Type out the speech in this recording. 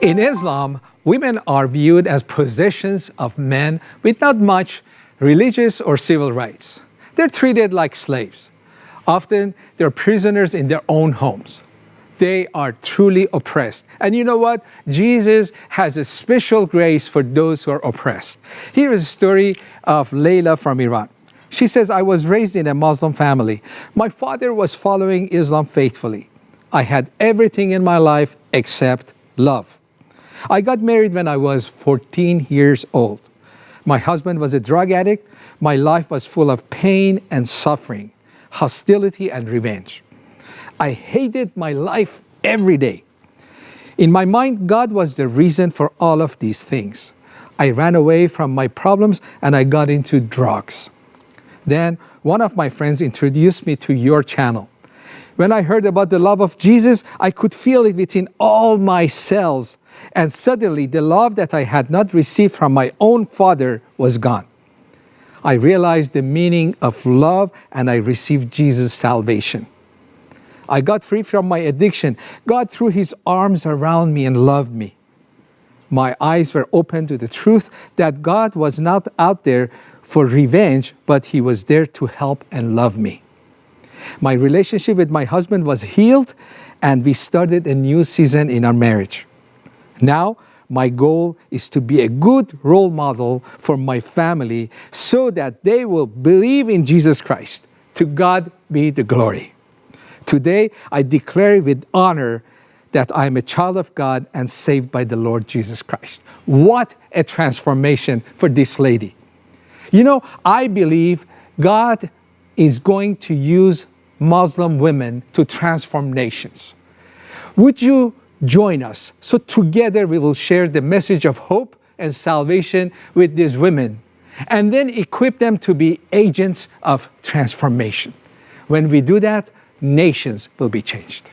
In Islam, women are viewed as possessions of men with not much religious or civil rights. They're treated like slaves. Often, they're prisoners in their own homes. They are truly oppressed. And you know what? Jesus has a special grace for those who are oppressed. Here is a story of Layla from Iran. She says, I was raised in a Muslim family. My father was following Islam faithfully. I had everything in my life except love. I got married when I was 14 years old. My husband was a drug addict. My life was full of pain and suffering, hostility and revenge. I hated my life every day. In my mind, God was the reason for all of these things. I ran away from my problems and I got into drugs. Then one of my friends introduced me to your channel. When I heard about the love of Jesus, I could feel it within all my cells. And suddenly the love that I had not received from my own father was gone. I realized the meaning of love and I received Jesus' salvation. I got free from my addiction. God threw his arms around me and loved me. My eyes were open to the truth that God was not out there for revenge, but he was there to help and love me. My relationship with my husband was healed and we started a new season in our marriage. Now, my goal is to be a good role model for my family so that they will believe in Jesus Christ. To God be the glory. Today, I declare with honor that I am a child of God and saved by the Lord Jesus Christ. What a transformation for this lady. You know, I believe God is going to use Muslim women to transform nations. Would you join us so together we will share the message of hope and salvation with these women and then equip them to be agents of transformation. When we do that, nations will be changed.